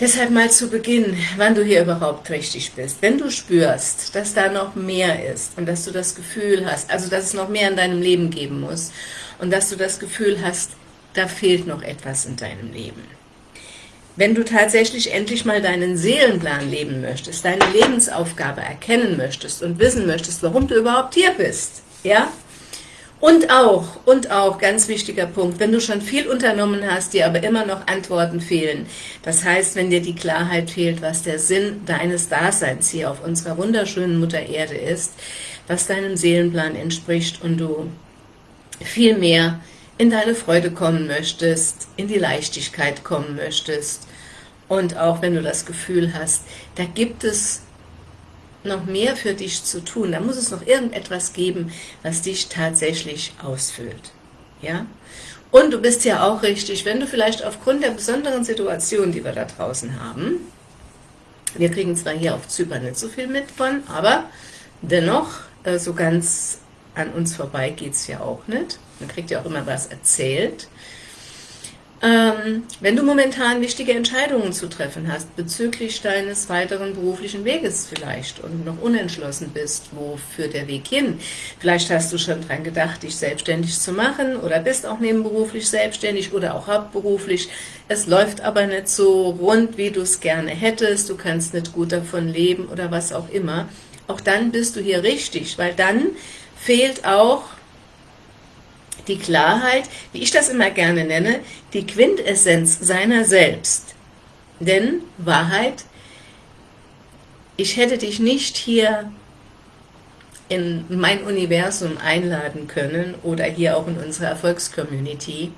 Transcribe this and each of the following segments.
Deshalb mal zu Beginn, wann du hier überhaupt richtig bist. Wenn du spürst, dass da noch mehr ist und dass du das Gefühl hast, also dass es noch mehr in deinem Leben geben muss und dass du das Gefühl hast, da fehlt noch etwas in deinem Leben. Wenn du tatsächlich endlich mal deinen Seelenplan leben möchtest, deine Lebensaufgabe erkennen möchtest und wissen möchtest, warum du überhaupt hier bist, ja, und auch, und auch, ganz wichtiger Punkt, wenn du schon viel unternommen hast, dir aber immer noch Antworten fehlen, das heißt, wenn dir die Klarheit fehlt, was der Sinn deines Daseins hier auf unserer wunderschönen Mutter Erde ist, was deinem Seelenplan entspricht und du viel mehr in deine Freude kommen möchtest, in die Leichtigkeit kommen möchtest. Und auch wenn du das Gefühl hast, da gibt es noch mehr für dich zu tun. Da muss es noch irgendetwas geben, was dich tatsächlich ausfüllt. Ja? Und du bist ja auch richtig, wenn du vielleicht aufgrund der besonderen Situation, die wir da draußen haben, wir kriegen zwar hier auf Zypern nicht so viel mit von, aber dennoch, äh, so ganz an uns vorbei geht es ja auch nicht. Man kriegt ja auch immer was erzählt. Ähm, wenn du momentan wichtige Entscheidungen zu treffen hast, bezüglich deines weiteren beruflichen Weges vielleicht und noch unentschlossen bist, wo führt der Weg hin, vielleicht hast du schon dran gedacht, dich selbstständig zu machen oder bist auch nebenberuflich selbstständig oder auch hauptberuflich, es läuft aber nicht so rund, wie du es gerne hättest, du kannst nicht gut davon leben oder was auch immer, auch dann bist du hier richtig, weil dann fehlt auch die Klarheit, wie ich das immer gerne nenne, die Quintessenz seiner selbst. Denn Wahrheit, ich hätte dich nicht hier in mein Universum einladen können oder hier auch in unsere Erfolgscommunity,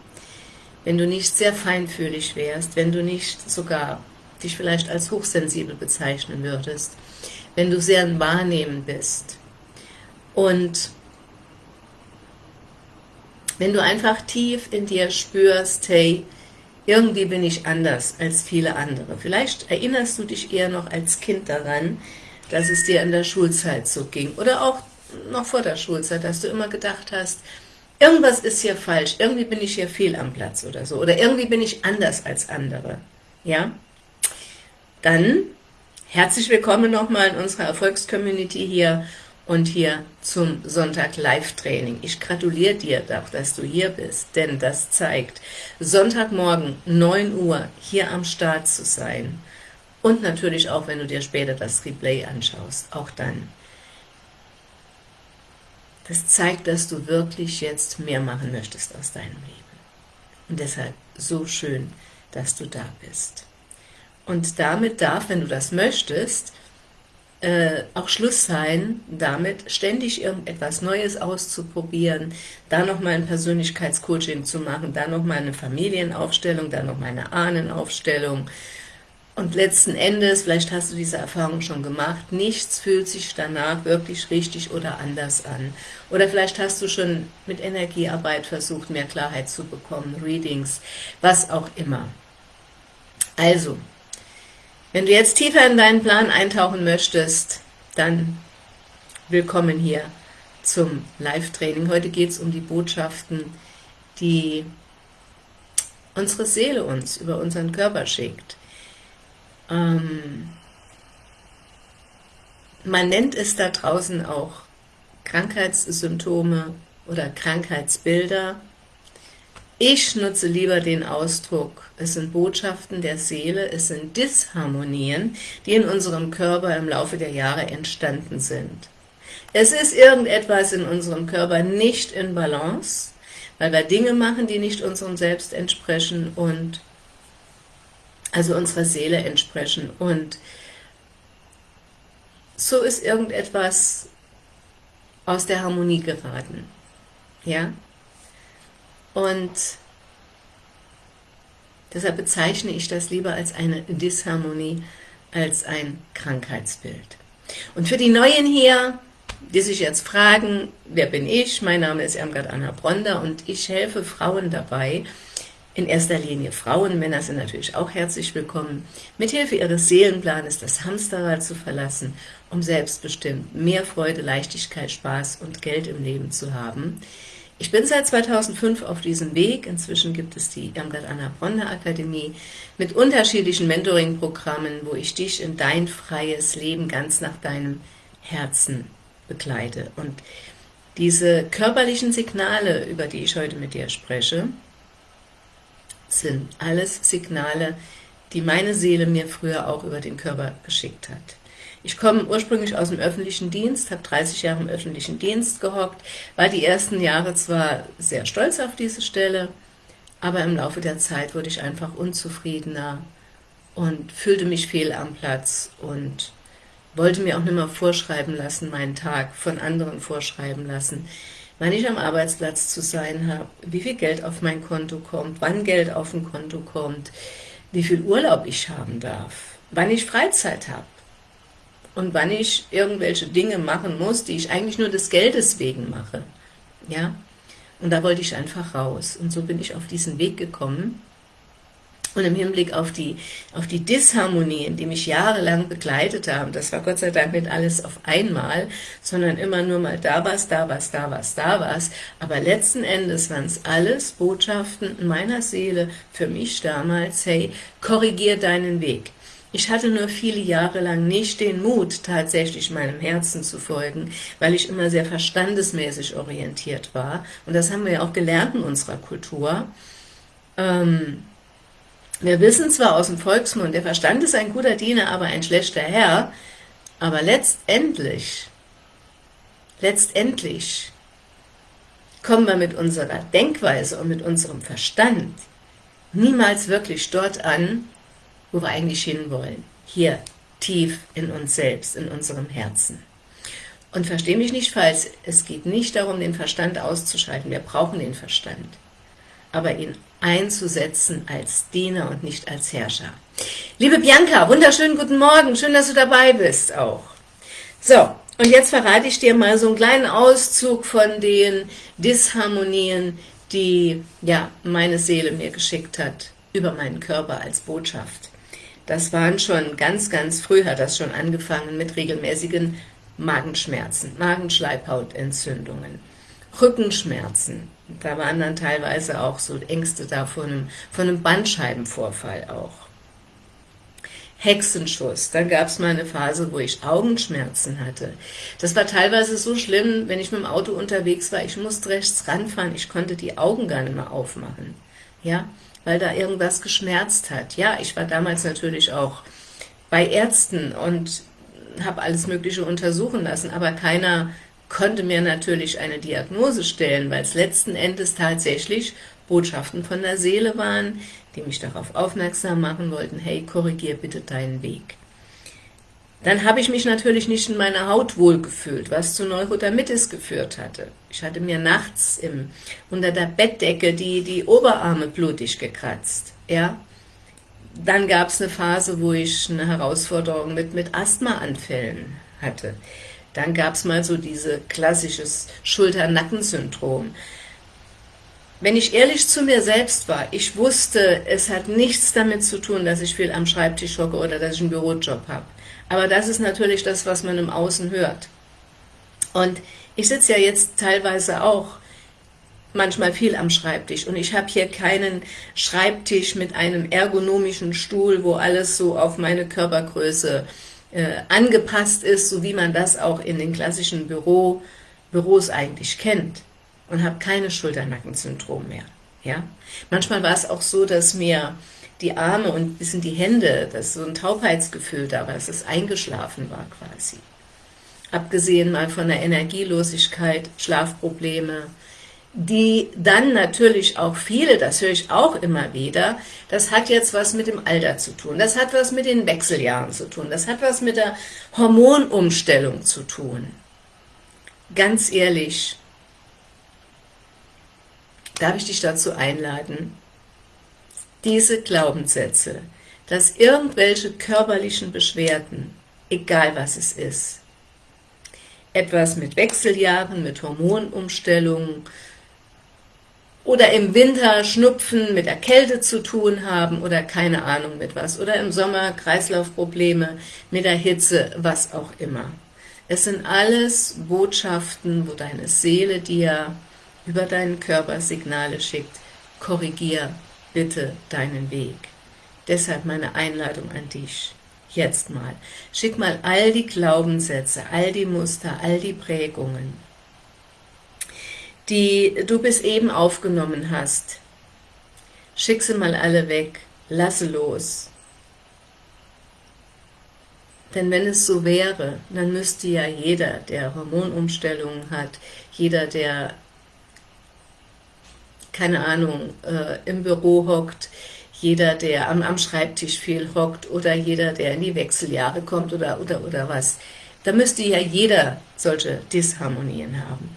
wenn du nicht sehr feinfühlig wärst, wenn du nicht sogar dich vielleicht als hochsensibel bezeichnen würdest, wenn du sehr Wahrnehmen bist und wenn du einfach tief in dir spürst, hey, irgendwie bin ich anders als viele andere. Vielleicht erinnerst du dich eher noch als Kind daran, dass es dir in der Schulzeit so ging oder auch noch vor der Schulzeit, dass du immer gedacht hast, irgendwas ist hier falsch, irgendwie bin ich hier fehl am Platz oder so oder irgendwie bin ich anders als andere. Ja? Dann herzlich willkommen nochmal in unserer Erfolgscommunity hier und hier zum Sonntag Live-Training. Ich gratuliere dir doch, dass du hier bist, denn das zeigt, Sonntagmorgen 9 Uhr hier am Start zu sein und natürlich auch, wenn du dir später das Replay anschaust, auch dann. Das zeigt, dass du wirklich jetzt mehr machen möchtest aus deinem Leben. Und deshalb so schön, dass du da bist. Und damit darf, wenn du das möchtest, äh, auch Schluss sein, damit ständig irgendetwas Neues auszuprobieren, da nochmal ein Persönlichkeitscoaching zu machen, da nochmal eine Familienaufstellung, da nochmal eine Ahnenaufstellung und letzten Endes, vielleicht hast du diese Erfahrung schon gemacht, nichts fühlt sich danach wirklich richtig oder anders an. Oder vielleicht hast du schon mit Energiearbeit versucht, mehr Klarheit zu bekommen, Readings, was auch immer. Also, wenn du jetzt tiefer in deinen Plan eintauchen möchtest, dann willkommen hier zum Live-Training. Heute geht es um die Botschaften, die unsere Seele uns über unseren Körper schickt. Ähm, man nennt es da draußen auch Krankheitssymptome oder Krankheitsbilder. Ich nutze lieber den Ausdruck, es sind Botschaften der Seele, es sind Disharmonien, die in unserem Körper im Laufe der Jahre entstanden sind. Es ist irgendetwas in unserem Körper nicht in Balance, weil wir Dinge machen, die nicht unserem Selbst entsprechen und also unserer Seele entsprechen und so ist irgendetwas aus der Harmonie geraten. Ja? Und deshalb bezeichne ich das lieber als eine Disharmonie, als ein Krankheitsbild. Und für die Neuen hier, die sich jetzt fragen, wer bin ich? Mein Name ist Irmgard Anna Bronder und ich helfe Frauen dabei, in erster Linie Frauen, Männer sind natürlich auch herzlich willkommen, mithilfe ihres Seelenplanes das Hamsterrad zu verlassen, um selbstbestimmt mehr Freude, Leichtigkeit, Spaß und Geld im Leben zu haben, Ich bin seit 2005 auf diesem Weg. Inzwischen gibt es die Irmgard Anna Bronner Akademie mit unterschiedlichen Mentoring-Programmen, wo ich dich in dein freies Leben ganz nach deinem Herzen begleite. Und diese körperlichen Signale, über die ich heute mit dir spreche, sind alles Signale, die meine Seele mir früher auch über den Körper geschickt hat. Ich komme ursprünglich aus dem öffentlichen Dienst, habe 30 Jahre im öffentlichen Dienst gehockt, war die ersten Jahre zwar sehr stolz auf diese Stelle, aber im Laufe der Zeit wurde ich einfach unzufriedener und fühlte mich fehl am Platz und wollte mir auch nicht mehr vorschreiben lassen, meinen Tag von anderen vorschreiben lassen, wann ich am Arbeitsplatz zu sein habe, wie viel Geld auf mein Konto kommt, wann Geld auf ein Konto kommt, wie viel Urlaub ich haben darf, wann ich Freizeit habe und wann ich irgendwelche Dinge machen muss, die ich eigentlich nur des Geldes wegen mache. Ja, und da wollte ich einfach raus. Und so bin ich auf diesen Weg gekommen. Und im Hinblick auf die, auf die Disharmonien, die mich jahrelang begleitet haben, das war Gott sei Dank nicht alles auf einmal, sondern immer nur mal da was, da was, da was, da was, aber letzten Endes waren es alles Botschaften in meiner Seele für mich damals, hey, korrigier deinen Weg. Ich hatte nur viele Jahre lang nicht den Mut, tatsächlich meinem Herzen zu folgen, weil ich immer sehr verstandesmäßig orientiert war. Und das haben wir ja auch gelernt in unserer Kultur. Ähm, wir wissen zwar aus dem Volksmund, der Verstand ist ein guter Diener, aber ein schlechter Herr, aber letztendlich, letztendlich kommen wir mit unserer Denkweise und mit unserem Verstand niemals wirklich dort an, wo wir eigentlich hinwollen. Hier, tief in uns selbst, in unserem Herzen. Und verstehe mich nicht falsch, es geht nicht darum, den Verstand auszuschalten. Wir brauchen den Verstand. Aber ihn einzusetzen als Diener und nicht als Herrscher. Liebe Bianca, wunderschönen guten Morgen. Schön, dass du dabei bist auch. So, und jetzt verrate ich dir mal so einen kleinen Auszug von den Disharmonien, die ja meine Seele mir geschickt hat über meinen Körper als Botschaft. Das waren schon ganz, ganz früh, hat das schon angefangen mit regelmäßigen Magenschmerzen, Magenschleimhautentzündungen, Rückenschmerzen. Da waren dann teilweise auch so Ängste da von einem, von einem Bandscheibenvorfall auch. Hexenschuss, dann gab es mal eine Phase, wo ich Augenschmerzen hatte. Das war teilweise so schlimm, wenn ich mit dem Auto unterwegs war, ich musste rechts ranfahren, ich konnte die Augen gar nicht mehr aufmachen. Ja, weil da irgendwas geschmerzt hat. Ja, ich war damals natürlich auch bei Ärzten und habe alles Mögliche untersuchen lassen, aber keiner konnte mir natürlich eine Diagnose stellen, weil es letzten Endes tatsächlich Botschaften von der Seele waren, die mich darauf aufmerksam machen wollten, hey, korrigier bitte deinen Weg. Dann habe ich mich natürlich nicht in meiner Haut wohlgefühlt, was zu Neurodermitis geführt hatte. Ich hatte mir nachts im, unter der Bettdecke die, die Oberarme blutig gekratzt. Ja? Dann gab es eine Phase, wo ich eine Herausforderung mit, mit Asthmaanfällen hatte. Dann gab es mal so diese klassisches Schulter-Nacken-Syndrom. Wenn ich ehrlich zu mir selbst war, ich wusste, es hat nichts damit zu tun, dass ich viel am Schreibtisch hocke oder dass ich einen Bürojob habe. Aber das ist natürlich das, was man im Außen hört. Und ich sitze ja jetzt teilweise auch manchmal viel am Schreibtisch und ich habe hier keinen Schreibtisch mit einem ergonomischen Stuhl, wo alles so auf meine Körpergröße äh, angepasst ist, so wie man das auch in den klassischen Büro, Büros eigentlich kennt und habe keine Schulternackensyndrom mehr. Ja? Manchmal war es auch so, dass mir die Arme und ein bisschen die Hände, das ist so ein Taubheitsgefühl da war, dass es eingeschlafen war quasi. Abgesehen mal von der Energielosigkeit, Schlafprobleme, die dann natürlich auch viele, das höre ich auch immer wieder, das hat jetzt was mit dem Alter zu tun, das hat was mit den Wechseljahren zu tun, das hat was mit der Hormonumstellung zu tun. Ganz ehrlich, darf ich dich dazu einladen, diese Glaubenssätze, dass irgendwelche körperlichen Beschwerden, egal was es ist, etwas mit Wechseljahren, mit Hormonumstellungen oder im Winter Schnupfen mit der Kälte zu tun haben oder keine Ahnung mit was, oder im Sommer Kreislaufprobleme mit der Hitze, was auch immer. Es sind alles Botschaften, wo deine Seele dir über deinen Körper Signale schickt, korrigier bitte deinen Weg. Deshalb meine Einladung an dich. Jetzt mal. Schick mal all die Glaubenssätze, all die Muster, all die Prägungen, die du bis eben aufgenommen hast. Schick sie mal alle weg, lasse los. Denn wenn es so wäre, dann müsste ja jeder, der Hormonumstellungen hat, jeder, der, keine Ahnung, äh, im Büro hockt, jeder, der am, am Schreibtisch viel hockt oder jeder, der in die Wechseljahre kommt oder, oder, oder was, da müsste ja jeder solche Disharmonien haben.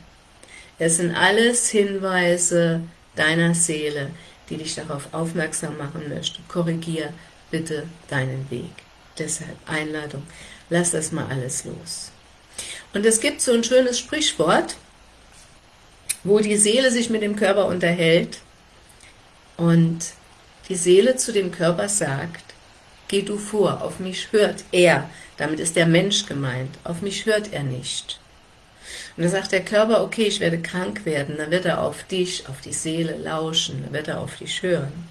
Es sind alles Hinweise deiner Seele, die dich darauf aufmerksam machen möchte. Korrigier bitte deinen Weg. Deshalb Einladung, lass das mal alles los. Und es gibt so ein schönes Sprichwort, wo die Seele sich mit dem Körper unterhält und die Seele zu dem Körper sagt, geh du vor, auf mich hört er, damit ist der Mensch gemeint, auf mich hört er nicht. Und dann sagt der Körper, okay, ich werde krank werden, dann wird er auf dich, auf die Seele lauschen, dann wird er auf dich hören.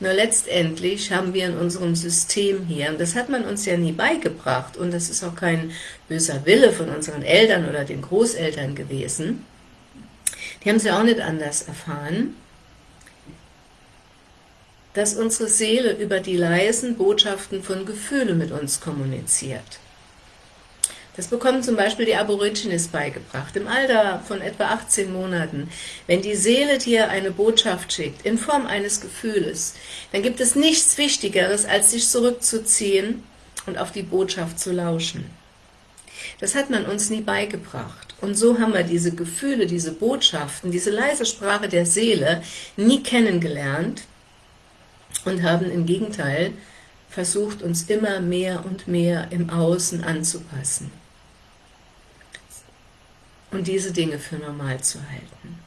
Nur letztendlich haben wir in unserem System hier, und das hat man uns ja nie beigebracht, und das ist auch kein böser Wille von unseren Eltern oder den Großeltern gewesen, die haben es ja auch nicht anders erfahren, dass unsere Seele über die leisen Botschaften von Gefühle mit uns kommuniziert. Das bekommen zum Beispiel die Aborigines beigebracht, im Alter von etwa 18 Monaten. Wenn die Seele dir eine Botschaft schickt, in Form eines Gefühles, dann gibt es nichts Wichtigeres, als sich zurückzuziehen und auf die Botschaft zu lauschen. Das hat man uns nie beigebracht. Und so haben wir diese Gefühle, diese Botschaften, diese leise Sprache der Seele nie kennengelernt und haben im Gegenteil versucht, uns immer mehr und mehr im Außen anzupassen und diese Dinge für normal zu halten.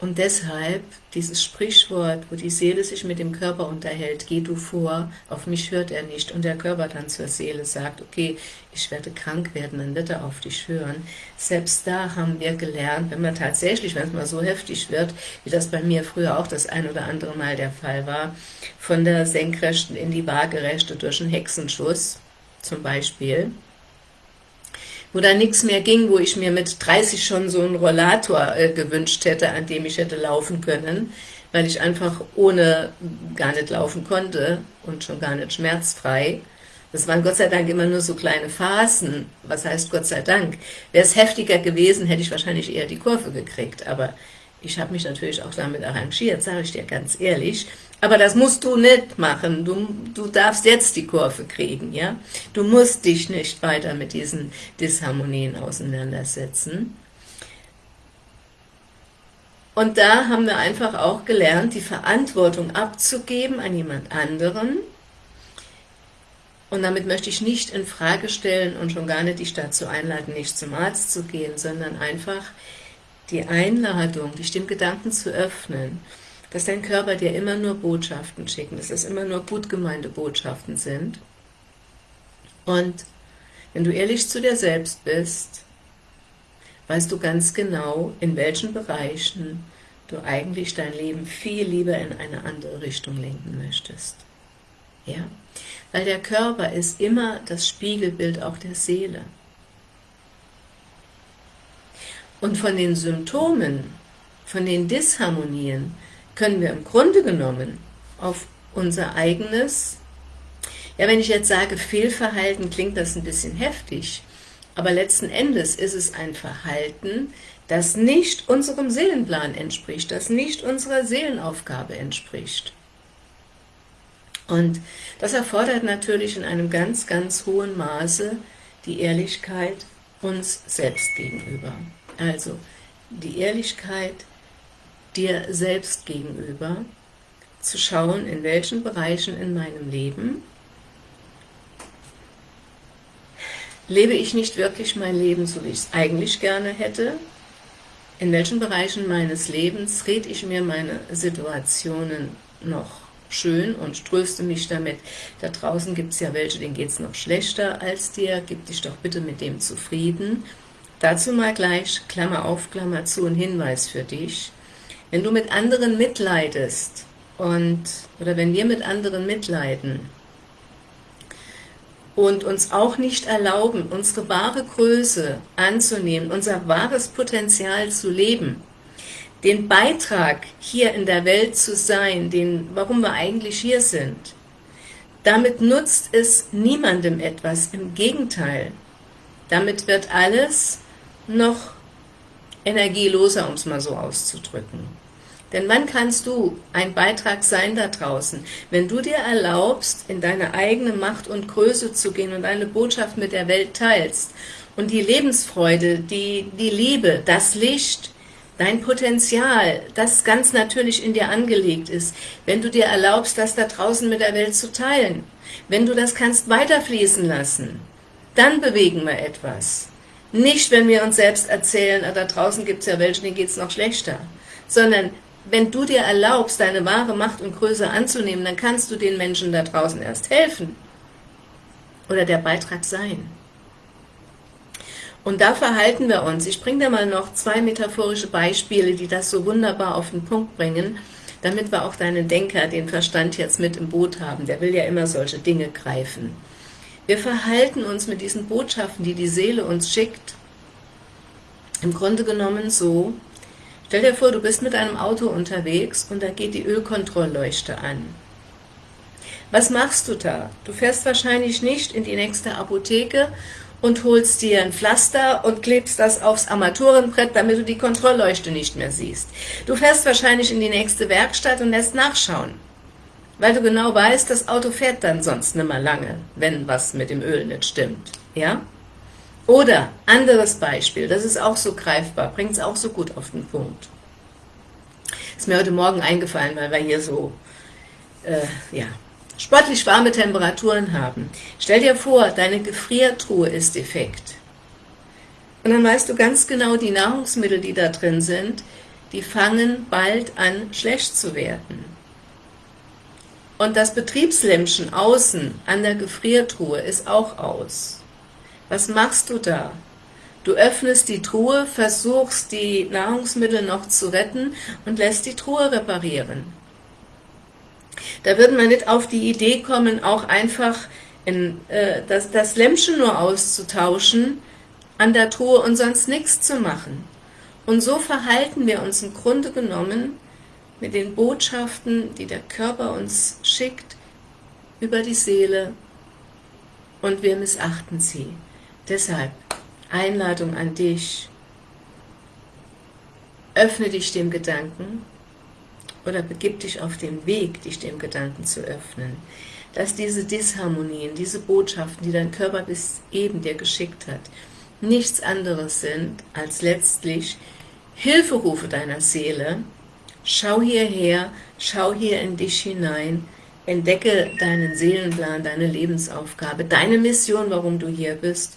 Und deshalb dieses Sprichwort, wo die Seele sich mit dem Körper unterhält, geh du vor, auf mich hört er nicht, und der Körper dann zur Seele sagt, okay, ich werde krank werden, dann wird er auf dich hören. Selbst da haben wir gelernt, wenn man tatsächlich, wenn es mal so heftig wird, wie das bei mir früher auch das ein oder andere Mal der Fall war, von der Senkrechten in die Waagerechte durch einen Hexenschuss zum Beispiel, wo da nichts mehr ging, wo ich mir mit 30 schon so einen Rollator äh, gewünscht hätte, an dem ich hätte laufen können, weil ich einfach ohne gar nicht laufen konnte und schon gar nicht schmerzfrei. Das waren Gott sei Dank immer nur so kleine Phasen. Was heißt Gott sei Dank? Wäre es heftiger gewesen, hätte ich wahrscheinlich eher die Kurve gekriegt, aber ich habe mich natürlich auch damit arrangiert, sage ich dir ganz ehrlich. Aber das musst du nicht machen. Du, du darfst jetzt die Kurve kriegen, ja? Du musst dich nicht weiter mit diesen Disharmonien auseinandersetzen. Und da haben wir einfach auch gelernt, die Verantwortung abzugeben an jemand anderen. Und damit möchte ich nicht in Frage stellen und schon gar nicht dich dazu einladen, nicht zum Arzt zu gehen, sondern einfach die Einladung, dich dem Gedanken zu öffnen, dass dein Körper dir immer nur Botschaften schickt, dass es immer nur gut gemeinte Botschaften sind. Und wenn du ehrlich zu dir selbst bist, weißt du ganz genau, in welchen Bereichen du eigentlich dein Leben viel lieber in eine andere Richtung lenken möchtest. Ja? Weil der Körper ist immer das Spiegelbild auch der Seele. Und von den Symptomen, von den Disharmonien, können wir im Grunde genommen auf unser eigenes, ja wenn ich jetzt sage Fehlverhalten, klingt das ein bisschen heftig, aber letzten Endes ist es ein Verhalten, das nicht unserem Seelenplan entspricht, das nicht unserer Seelenaufgabe entspricht. Und das erfordert natürlich in einem ganz, ganz hohen Maße die Ehrlichkeit uns selbst gegenüber. Also die Ehrlichkeit dir selbst gegenüber, zu schauen, in welchen Bereichen in meinem Leben lebe ich nicht wirklich mein Leben, so wie ich es eigentlich gerne hätte, in welchen Bereichen meines Lebens rede ich mir meine Situationen noch schön und tröste mich damit. Da draußen gibt es ja welche, denen geht es noch schlechter als dir, gib dich doch bitte mit dem zufrieden Dazu mal gleich Klammer auf, Klammer zu, ein Hinweis für dich. Wenn du mit anderen mitleidest und oder wenn wir mit anderen mitleiden und uns auch nicht erlauben, unsere wahre Größe anzunehmen, unser wahres Potenzial zu leben, den Beitrag hier in der Welt zu sein, den, warum wir eigentlich hier sind, damit nutzt es niemandem etwas, im Gegenteil. Damit wird alles noch energieloser, um es mal so auszudrücken. Denn wann kannst du ein Beitrag sein da draußen? Wenn du dir erlaubst, in deine eigene Macht und Größe zu gehen und deine Botschaft mit der Welt teilst und die Lebensfreude, die, die Liebe, das Licht, dein Potenzial, das ganz natürlich in dir angelegt ist, wenn du dir erlaubst, das da draußen mit der Welt zu teilen, wenn du das kannst weiterfließen lassen, dann bewegen wir etwas. Nicht, wenn wir uns selbst erzählen, ah, da draußen gibt es ja welche, denen geht es noch schlechter, sondern wenn du dir erlaubst, deine wahre Macht und Größe anzunehmen, dann kannst du den Menschen da draußen erst helfen oder der Beitrag sein. Und da verhalten wir uns. Ich bringe dir mal noch zwei metaphorische Beispiele, die das so wunderbar auf den Punkt bringen, damit wir auch deinen Denker, den Verstand jetzt mit im Boot haben. Der will ja immer solche Dinge greifen. Wir verhalten uns mit diesen Botschaften, die die Seele uns schickt, im Grunde genommen so, Stell dir vor, du bist mit einem Auto unterwegs und da geht die Ölkontrollleuchte an. Was machst du da? Du fährst wahrscheinlich nicht in die nächste Apotheke und holst dir ein Pflaster und klebst das aufs Armaturenbrett, damit du die Kontrollleuchte nicht mehr siehst. Du fährst wahrscheinlich in die nächste Werkstatt und lässt nachschauen, weil du genau weißt, das Auto fährt dann sonst nicht mehr lange, wenn was mit dem Öl nicht stimmt. Ja? Oder, anderes Beispiel, das ist auch so greifbar, bringt es auch so gut auf den Punkt. Ist mir heute Morgen eingefallen, weil wir hier so, äh, ja, sportlich warme Temperaturen haben. Stell dir vor, deine Gefriertruhe ist defekt. Und dann weißt du ganz genau, die Nahrungsmittel, die da drin sind, die fangen bald an, schlecht zu werden. Und das Betriebslämpchen außen an der Gefriertruhe ist auch aus. Was machst du da? Du öffnest die Truhe, versuchst die Nahrungsmittel noch zu retten und lässt die Truhe reparieren. Da wird man nicht auf die Idee kommen, auch einfach in, äh, das, das Lämpchen nur auszutauschen an der Truhe und sonst nichts zu machen. Und so verhalten wir uns im Grunde genommen mit den Botschaften, die der Körper uns schickt, über die Seele und wir missachten sie. Deshalb Einladung an dich, öffne dich dem Gedanken oder begib dich auf den Weg, dich dem Gedanken zu öffnen, dass diese Disharmonien, diese Botschaften, die dein Körper bis eben dir geschickt hat, nichts anderes sind als letztlich Hilferufe deiner Seele. Schau hierher, schau hier in dich hinein, entdecke deinen Seelenplan, deine Lebensaufgabe, deine Mission, warum du hier bist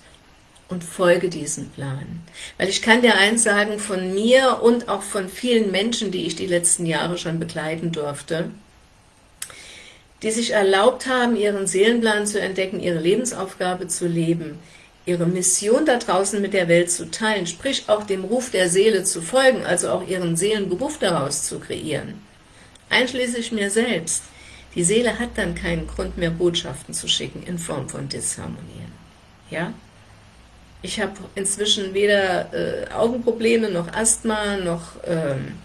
und folge diesem Plan. Weil ich kann dir eins sagen, von mir und auch von vielen Menschen, die ich die letzten Jahre schon begleiten durfte, die sich erlaubt haben, ihren Seelenplan zu entdecken, ihre Lebensaufgabe zu leben, ihre Mission da draußen mit der Welt zu teilen, sprich auch dem Ruf der Seele zu folgen, also auch ihren Seelenberuf daraus zu kreieren. Einschließlich mir selbst. Die Seele hat dann keinen Grund mehr, Botschaften zu schicken in Form von Disharmonien. Ja? Ich habe inzwischen weder äh, Augenprobleme, noch Asthma, noch ähm,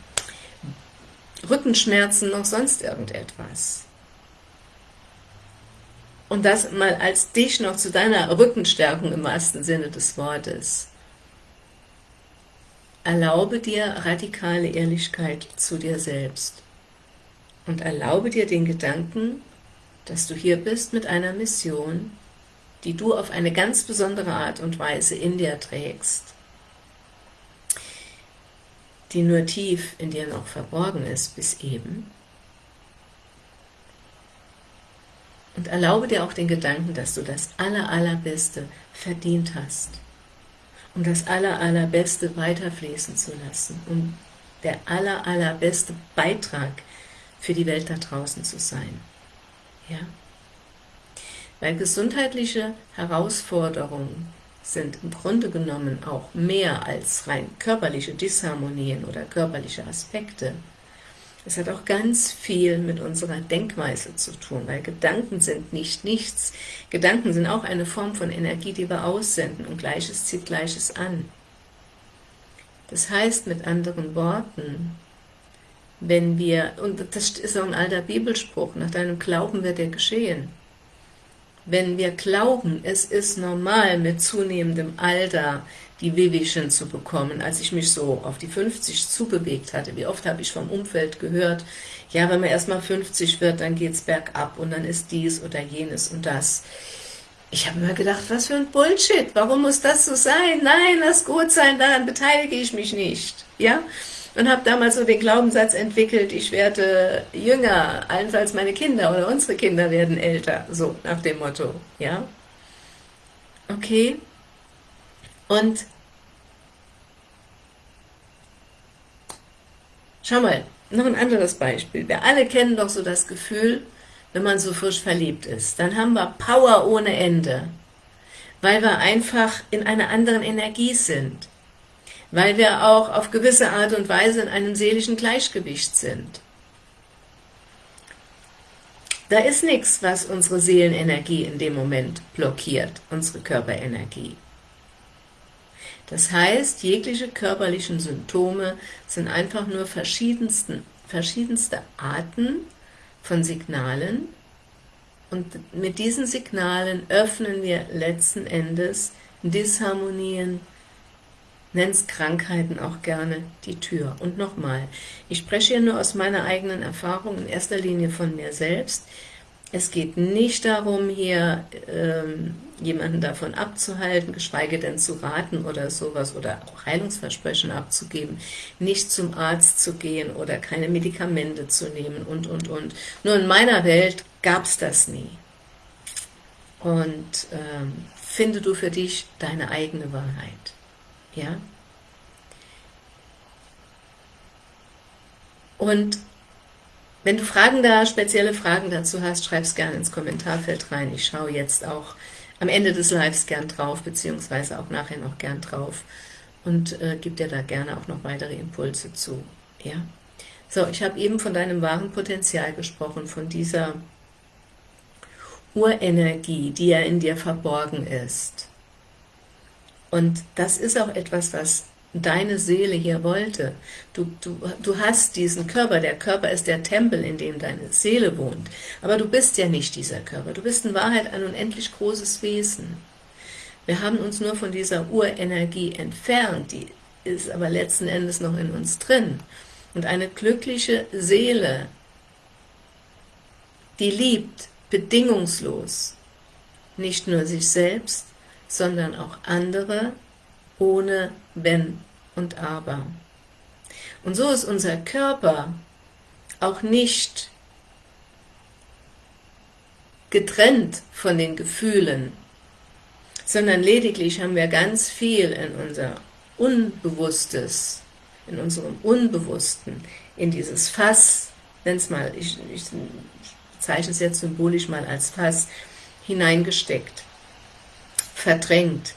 Rückenschmerzen, noch sonst irgendetwas. Und das mal als dich noch zu deiner Rückenstärkung im wahrsten Sinne des Wortes. Erlaube dir radikale Ehrlichkeit zu dir selbst und erlaube dir den Gedanken, dass du hier bist mit einer Mission, die du auf eine ganz besondere Art und Weise in dir trägst, die nur tief in dir noch verborgen ist bis eben. Und erlaube dir auch den Gedanken, dass du das Aller, Allerbeste verdient hast, um das Aller, Allerbeste weiterfließen zu lassen, um der Aller, Allerbeste Beitrag für die Welt da draußen zu sein. Ja? weil gesundheitliche Herausforderungen sind im Grunde genommen auch mehr als rein körperliche Disharmonien oder körperliche Aspekte. Es hat auch ganz viel mit unserer Denkweise zu tun, weil Gedanken sind nicht nichts. Gedanken sind auch eine Form von Energie, die wir aussenden und Gleiches zieht Gleiches an. Das heißt mit anderen Worten, wenn wir, und das ist auch ein alter Bibelspruch, nach deinem Glauben wird er geschehen. Wenn wir glauben, es ist normal mit zunehmendem Alter die Wehwehchen zu bekommen, als ich mich so auf die 50 zubewegt hatte. Wie oft habe ich vom Umfeld gehört, ja, wenn man erst mal 50 wird, dann geht es bergab und dann ist dies oder jenes und das. Ich habe immer gedacht, was für ein Bullshit, warum muss das so sein? Nein, lass gut sein, daran beteilige ich mich nicht. Ja, und habe damals so den Glaubenssatz entwickelt, ich werde jünger, allenfalls meine Kinder oder unsere Kinder werden älter, so nach dem Motto, ja. Okay, und schau mal, noch ein anderes Beispiel. Wir alle kennen doch so das Gefühl, wenn man so frisch verliebt ist, dann haben wir Power ohne Ende, weil wir einfach in einer anderen Energie sind weil wir auch auf gewisse Art und Weise in einem seelischen Gleichgewicht sind. Da ist nichts, was unsere Seelenenergie in dem Moment blockiert, unsere Körperenergie. Das heißt, jegliche körperlichen Symptome sind einfach nur verschiedenste Arten von Signalen und mit diesen Signalen öffnen wir letzten Endes Disharmonien, nennst Krankheiten auch gerne die Tür. Und nochmal, ich spreche hier nur aus meiner eigenen Erfahrung, in erster Linie von mir selbst. Es geht nicht darum, hier ähm, jemanden davon abzuhalten, geschweige denn zu raten oder sowas oder auch Heilungsversprechen abzugeben, nicht zum Arzt zu gehen oder keine Medikamente zu nehmen und, und, und. Nur in meiner Welt gab es das nie. Und ähm, finde du für dich deine eigene Wahrheit. Ja? Und wenn du Fragen da, spezielle Fragen dazu hast, schreib es gerne ins Kommentarfeld rein. Ich schaue jetzt auch am Ende des Lives gern drauf, beziehungsweise auch nachher noch gern drauf und äh, gib dir da gerne auch noch weitere Impulse zu. Ja? So, ich habe eben von deinem wahren Potenzial gesprochen, von dieser Urenergie, die ja in dir verborgen ist. Und das ist auch etwas, was deine Seele hier wollte. Du, du, du hast diesen Körper, der Körper ist der Tempel, in dem deine Seele wohnt. Aber du bist ja nicht dieser Körper, du bist in Wahrheit ein unendlich großes Wesen. Wir haben uns nur von dieser Urenergie entfernt, die ist aber letzten Endes noch in uns drin. Und eine glückliche Seele, die liebt bedingungslos, nicht nur sich selbst, sondern auch andere, ohne Wenn und Aber. Und so ist unser Körper auch nicht getrennt von den Gefühlen, sondern lediglich haben wir ganz viel in unser Unbewusstes, in unserem Unbewussten, in dieses Fass, nenn's mal, ich, ich zeichne es jetzt symbolisch mal als Fass, hineingesteckt verdrängt,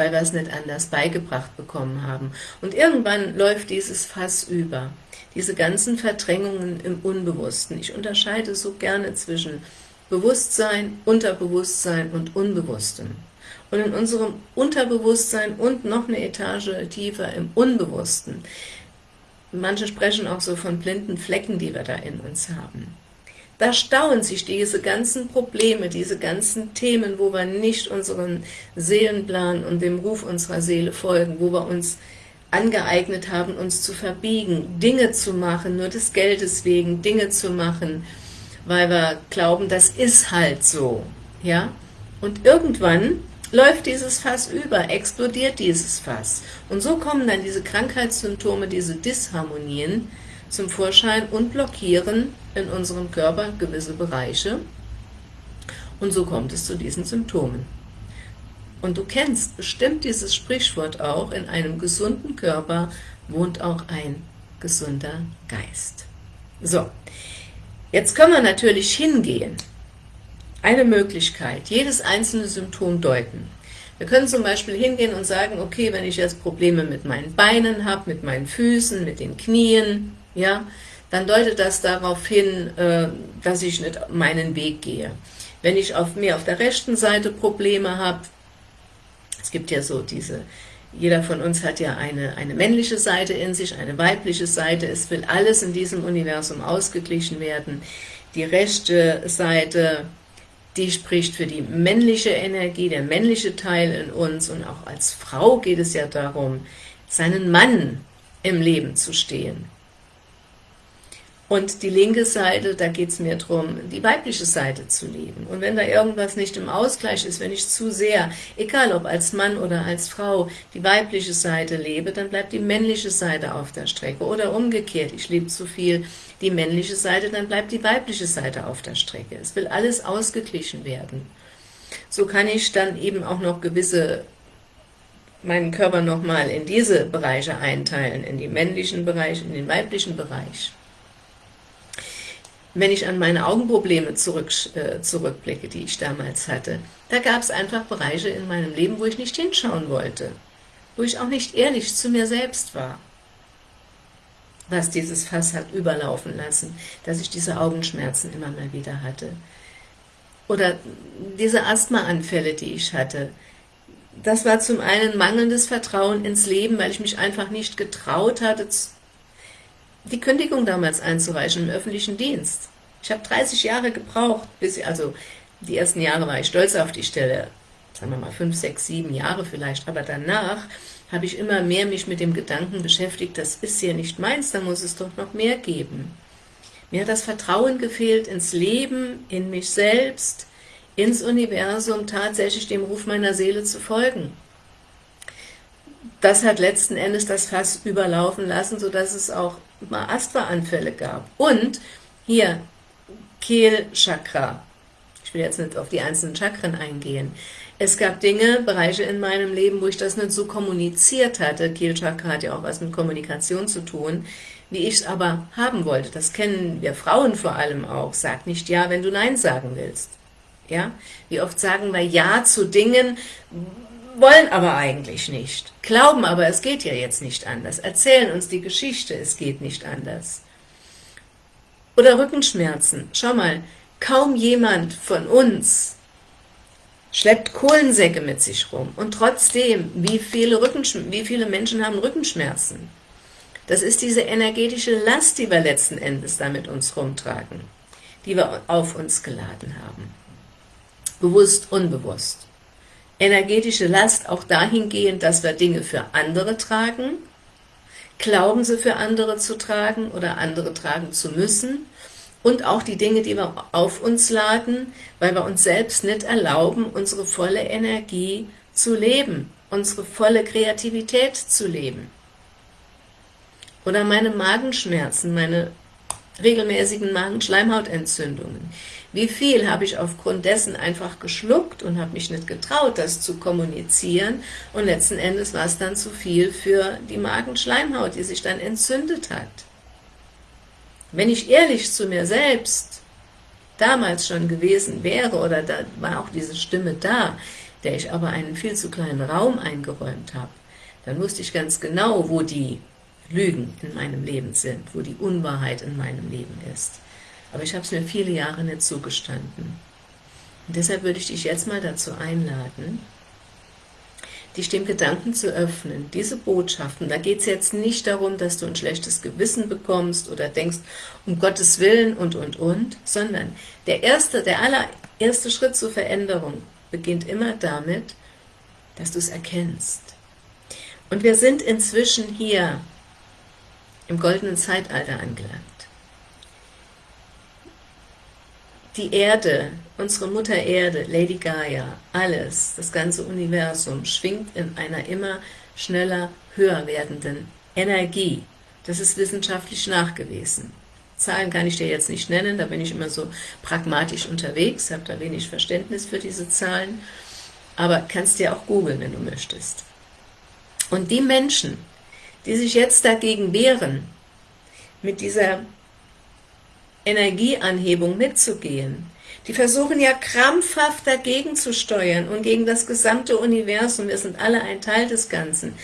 weil wir es nicht anders beigebracht bekommen haben. Und irgendwann läuft dieses Fass über. Diese ganzen Verdrängungen im Unbewussten. Ich unterscheide so gerne zwischen Bewusstsein, Unterbewusstsein und Unbewusstem. Und in unserem Unterbewusstsein und noch eine Etage tiefer im Unbewussten. Manche sprechen auch so von blinden Flecken, die wir da in uns haben. Da stauen sich diese ganzen Probleme, diese ganzen Themen, wo wir nicht unseren Seelenplan und dem Ruf unserer Seele folgen, wo wir uns angeeignet haben, uns zu verbiegen, Dinge zu machen, nur des Geldes wegen Dinge zu machen, weil wir glauben, das ist halt so. ja. Und irgendwann läuft dieses Fass über, explodiert dieses Fass. Und so kommen dann diese Krankheitssymptome, diese Disharmonien, zum Vorschein und blockieren in unserem Körper gewisse Bereiche und so kommt es zu diesen Symptomen. Und du kennst bestimmt dieses Sprichwort auch, in einem gesunden Körper wohnt auch ein gesunder Geist. So, jetzt können wir natürlich hingehen eine Möglichkeit, jedes einzelne Symptom deuten. Wir können zum Beispiel hingehen und sagen, okay, wenn ich jetzt Probleme mit meinen Beinen habe, mit meinen Füßen, mit den Knien, ja, dann deutet das darauf hin, äh, dass ich nicht meinen Weg gehe. Wenn ich auf mir auf der rechten Seite Probleme habe, es gibt ja so diese, jeder von uns hat ja eine, eine männliche Seite in sich, eine weibliche Seite, es will alles in diesem Universum ausgeglichen werden. Die rechte Seite, die spricht für die männliche Energie, der männliche Teil in uns und auch als Frau geht es ja darum, seinen Mann im Leben zu stehen. Und die linke Seite, da geht es mir darum, die weibliche Seite zu leben. Und wenn da irgendwas nicht im Ausgleich ist, wenn ich zu sehr, egal ob als Mann oder als Frau, die weibliche Seite lebe, dann bleibt die männliche Seite auf der Strecke. Oder umgekehrt, ich lebe zu viel die männliche Seite, dann bleibt die weibliche Seite auf der Strecke. Es will alles ausgeglichen werden. So kann ich dann eben auch noch gewisse meinen Körper nochmal in diese Bereiche einteilen, in den männlichen Bereich, in den weiblichen Bereich wenn ich an meine Augenprobleme zurück, äh, zurückblicke, die ich damals hatte, da gab es einfach Bereiche in meinem Leben, wo ich nicht hinschauen wollte, wo ich auch nicht ehrlich zu mir selbst war, was dieses Fass hat überlaufen lassen, dass ich diese Augenschmerzen immer mal wieder hatte. Oder diese Asthmaanfälle, die ich hatte, das war zum einen mangelndes Vertrauen ins Leben, weil ich mich einfach nicht getraut hatte, die Kündigung damals einzureichen im öffentlichen Dienst. Ich habe 30 Jahre gebraucht, bis ich, also die ersten Jahre war ich stolz auf die Stelle, sagen wir mal 5, 6, 7 Jahre vielleicht, aber danach habe ich immer mehr mich mit dem Gedanken beschäftigt, das ist hier nicht meins, da muss es doch noch mehr geben. Mir hat das Vertrauen gefehlt ins Leben, in mich selbst, ins Universum, tatsächlich dem Ruf meiner Seele zu folgen das hat letzten Endes das Fass überlaufen lassen, sodass es auch mal Asthma-Anfälle gab. Und hier Kehlchakra. Ich will jetzt nicht auf die einzelnen Chakren eingehen. Es gab Dinge, Bereiche in meinem Leben, wo ich das nicht so kommuniziert hatte. Kehlchakra hat ja auch was mit Kommunikation zu tun, wie ich es aber haben wollte. Das kennen wir Frauen vor allem auch. Sag nicht Ja, wenn du Nein sagen willst. Ja? Wie oft sagen wir Ja zu Dingen, wollen aber eigentlich nicht, glauben aber, es geht ja jetzt nicht anders, erzählen uns die Geschichte, es geht nicht anders. Oder Rückenschmerzen, schau mal, kaum jemand von uns schleppt Kohlensäcke mit sich rum und trotzdem, wie viele, Rückenschmerzen, wie viele Menschen haben Rückenschmerzen? Das ist diese energetische Last, die wir letzten Endes da mit uns rumtragen, die wir auf uns geladen haben. Bewusst, unbewusst energetische Last auch dahingehend, dass wir Dinge für andere tragen, glauben sie für andere zu tragen oder andere tragen zu müssen und auch die Dinge, die wir auf uns laden, weil wir uns selbst nicht erlauben, unsere volle Energie zu leben, unsere volle Kreativität zu leben. Oder meine Magenschmerzen, meine regelmäßigen Magenschleimhautentzündungen. Wie viel habe ich aufgrund dessen einfach geschluckt und habe mich nicht getraut, das zu kommunizieren und letzten Endes war es dann zu viel für die Magenschleimhaut, die sich dann entzündet hat. Wenn ich ehrlich zu mir selbst damals schon gewesen wäre, oder da war auch diese Stimme da, der ich aber einen viel zu kleinen Raum eingeräumt habe, dann wusste ich ganz genau, wo die Lügen in meinem Leben sind, wo die Unwahrheit in meinem Leben ist. Aber ich habe es mir viele Jahre nicht zugestanden. Und deshalb würde ich dich jetzt mal dazu einladen, dich dem Gedanken zu öffnen, diese Botschaften, da geht es jetzt nicht darum, dass du ein schlechtes Gewissen bekommst oder denkst, um Gottes Willen und, und, und, sondern der erste, der allererste Schritt zur Veränderung beginnt immer damit, dass du es erkennst. Und wir sind inzwischen hier im goldenen Zeitalter angelangt. die Erde, unsere Mutter Erde, Lady Gaia, alles, das ganze Universum schwingt in einer immer schneller, höher werdenden Energie. Das ist wissenschaftlich nachgewiesen. Zahlen kann ich dir jetzt nicht nennen, da bin ich immer so pragmatisch unterwegs, habe da wenig Verständnis für diese Zahlen, aber kannst dir auch googeln, wenn du möchtest. Und die Menschen, die sich jetzt dagegen wehren, mit dieser Energieanhebung mitzugehen, Die versuchen ja krampfhaft dagegen zu steuern und gegen das gesamte Universum, wir sind alle ein Teil des Ganzen,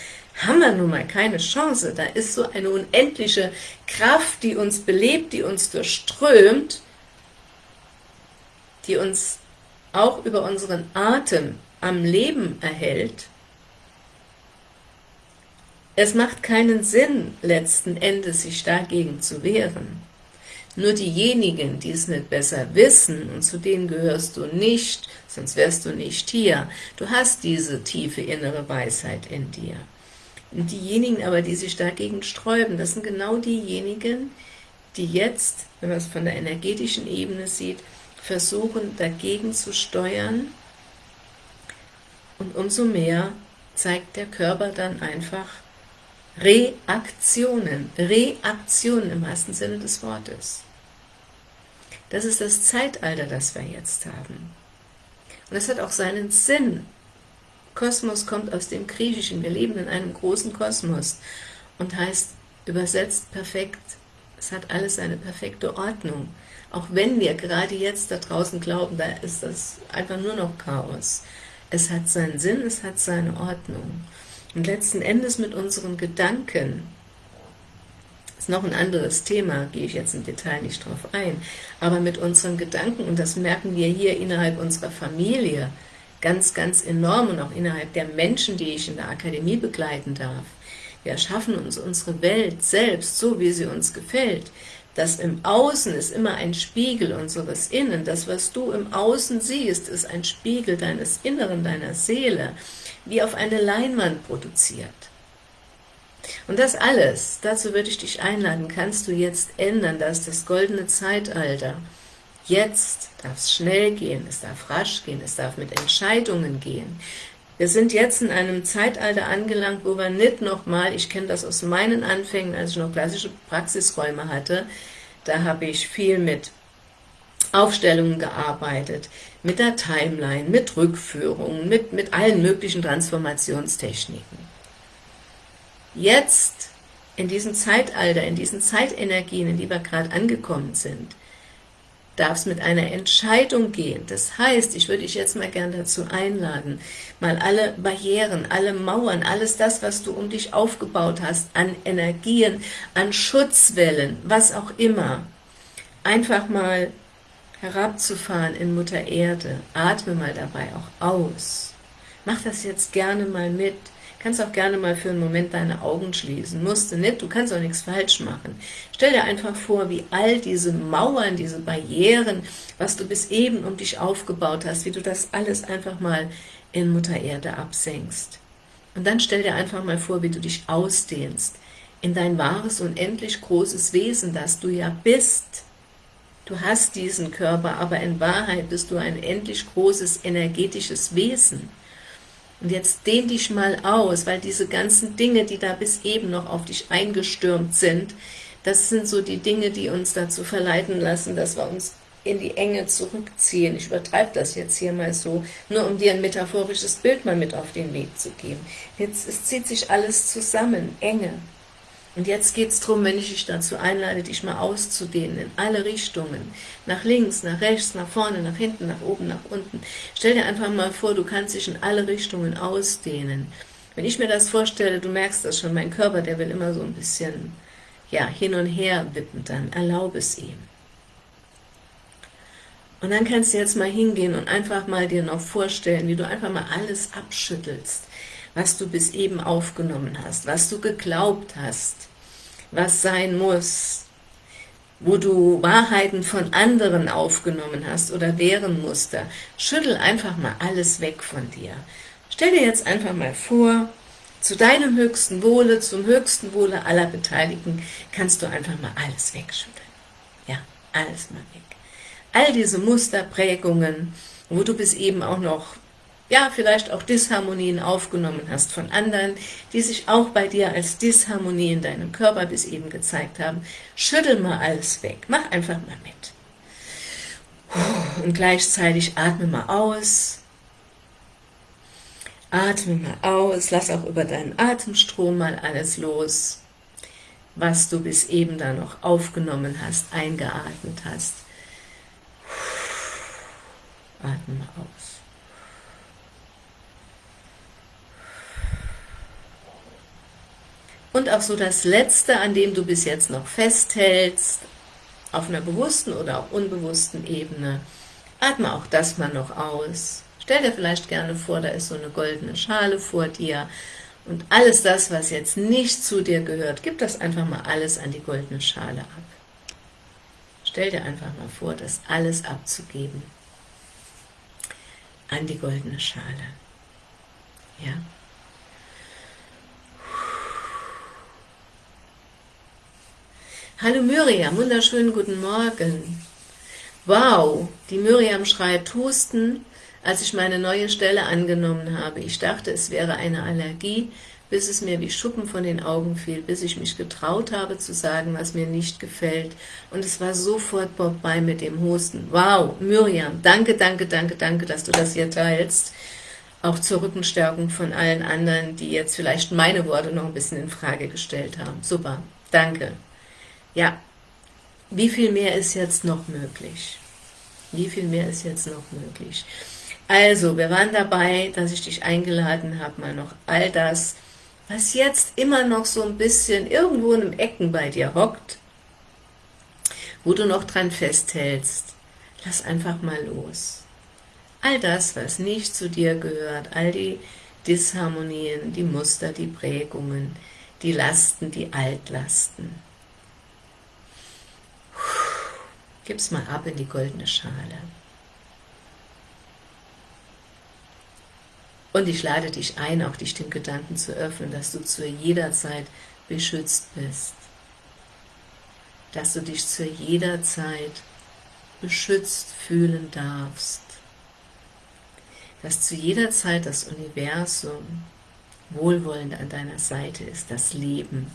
haben wir nun mal keine Chance. Da ist so eine unendliche Kraft, die uns belebt, die uns durchströmt, die uns auch über unseren Atem am Leben erhält. Es macht keinen Sinn, letzten Endes sich dagegen zu wehren. Nur diejenigen, die es nicht besser wissen, und zu denen gehörst du nicht, sonst wärst du nicht hier, du hast diese tiefe innere Weisheit in dir. Und diejenigen aber, die sich dagegen sträuben, das sind genau diejenigen, die jetzt, wenn man es von der energetischen Ebene sieht, versuchen dagegen zu steuern und umso mehr zeigt der Körper dann einfach Reaktionen, Reaktionen im wahrsten Sinne des Wortes. Das ist das Zeitalter, das wir jetzt haben. Und das hat auch seinen Sinn. Kosmos kommt aus dem Griechischen, wir leben in einem großen Kosmos und heißt übersetzt perfekt, es hat alles seine perfekte Ordnung. Auch wenn wir gerade jetzt da draußen glauben, da ist das einfach nur noch Chaos. Es hat seinen Sinn, es hat seine Ordnung. Und letzten Endes mit unseren Gedanken, ist noch ein anderes Thema, gehe ich jetzt im Detail nicht drauf ein, aber mit unseren Gedanken, und das merken wir hier innerhalb unserer Familie, ganz, ganz enorm und auch innerhalb der Menschen, die ich in der Akademie begleiten darf. Wir erschaffen uns unsere Welt selbst, so wie sie uns gefällt. Das im Außen ist immer ein Spiegel unseres Innen. Das, was du im Außen siehst, ist ein Spiegel deines Inneren, deiner Seele, wie auf eine Leinwand produziert. Und das alles, dazu würde ich dich einladen, kannst du jetzt ändern, das ist das goldene Zeitalter. Jetzt darf es schnell gehen, es darf rasch gehen, es darf mit Entscheidungen gehen. Wir sind jetzt in einem Zeitalter angelangt, wo wir nicht nochmal, ich kenne das aus meinen Anfängen, als ich noch klassische Praxisräume hatte, da habe ich viel mit Aufstellungen gearbeitet, mit der Timeline, mit Rückführungen, mit, mit allen möglichen Transformationstechniken. Jetzt, in diesem Zeitalter, in diesen Zeitenergien, in die wir gerade angekommen sind, darf es mit einer Entscheidung gehen. Das heißt, ich würde dich jetzt mal gern dazu einladen, mal alle Barrieren, alle Mauern, alles das, was du um dich aufgebaut hast, an Energien, an Schutzwellen, was auch immer, einfach mal herabzufahren in Mutter Erde. Atme mal dabei auch aus. Mach das jetzt gerne mal mit kannst auch gerne mal für einen Moment deine Augen schließen, musst du nicht, du kannst auch nichts falsch machen. Stell dir einfach vor, wie all diese Mauern, diese Barrieren, was du bis eben um dich aufgebaut hast, wie du das alles einfach mal in Mutter Erde absenkst. Und dann stell dir einfach mal vor, wie du dich ausdehnst in dein wahres, unendlich großes Wesen, das du ja bist. Du hast diesen Körper, aber in Wahrheit bist du ein endlich großes energetisches Wesen. Und jetzt dehn dich mal aus, weil diese ganzen Dinge, die da bis eben noch auf dich eingestürmt sind, das sind so die Dinge, die uns dazu verleiten lassen, dass wir uns in die Enge zurückziehen. Ich übertreibe das jetzt hier mal so, nur um dir ein metaphorisches Bild mal mit auf den Weg zu geben. Jetzt es zieht sich alles zusammen, Enge. Und jetzt geht es darum, wenn ich dich dazu einlade, dich mal auszudehnen, in alle Richtungen, nach links, nach rechts, nach vorne, nach hinten, nach oben, nach unten. Stell dir einfach mal vor, du kannst dich in alle Richtungen ausdehnen. Wenn ich mir das vorstelle, du merkst das schon, mein Körper, der will immer so ein bisschen ja, hin und her wippen, dann erlaube es ihm. Und dann kannst du jetzt mal hingehen und einfach mal dir noch vorstellen, wie du einfach mal alles abschüttelst, was du bis eben aufgenommen hast, was du geglaubt hast, was sein muss, wo du Wahrheiten von anderen aufgenommen hast oder deren Muster. Schüttel einfach mal alles weg von dir. Stell dir jetzt einfach mal vor, zu deinem höchsten Wohle, zum höchsten Wohle aller Beteiligten, kannst du einfach mal alles wegschütteln. Ja, alles mal weg. All diese Musterprägungen, wo du bis eben auch noch ja, vielleicht auch Disharmonien aufgenommen hast von anderen, die sich auch bei dir als Disharmonie in deinem Körper bis eben gezeigt haben, schüttel mal alles weg, mach einfach mal mit. Und gleichzeitig atme mal aus, atme mal aus, lass auch über deinen Atemstrom mal alles los, was du bis eben da noch aufgenommen hast, eingeatmet hast. Atme mal aus. Und auch so das Letzte, an dem du bis jetzt noch festhältst, auf einer bewussten oder auch unbewussten Ebene, atme auch das mal noch aus. Stell dir vielleicht gerne vor, da ist so eine goldene Schale vor dir, und alles das, was jetzt nicht zu dir gehört, gib das einfach mal alles an die goldene Schale ab. Stell dir einfach mal vor, das alles abzugeben an die goldene Schale. Ja? Hallo Miriam, wunderschönen guten Morgen. Wow, die Miriam schreibt, Husten, als ich meine neue Stelle angenommen habe. Ich dachte, es wäre eine Allergie, bis es mir wie Schuppen von den Augen fiel, bis ich mich getraut habe zu sagen, was mir nicht gefällt. Und es war sofort vorbei mit dem Husten. Wow, Miriam, danke, danke, danke, danke, dass du das hier teilst. Auch zur Rückenstärkung von allen anderen, die jetzt vielleicht meine Worte noch ein bisschen in Frage gestellt haben. Super, danke. Ja, wie viel mehr ist jetzt noch möglich? Wie viel mehr ist jetzt noch möglich? Also, wir waren dabei, dass ich dich eingeladen habe, mal noch all das, was jetzt immer noch so ein bisschen irgendwo in einem Ecken bei dir hockt, wo du noch dran festhältst, lass einfach mal los. All das, was nicht zu dir gehört, all die Disharmonien, die Muster, die Prägungen, die Lasten, die Altlasten. Gib's mal ab in die goldene Schale. Und ich lade dich ein, auch dich dem Gedanken zu öffnen, dass du zu jeder Zeit beschützt bist. Dass du dich zu jeder Zeit beschützt fühlen darfst. Dass zu jeder Zeit das Universum wohlwollend an deiner Seite ist, das Leben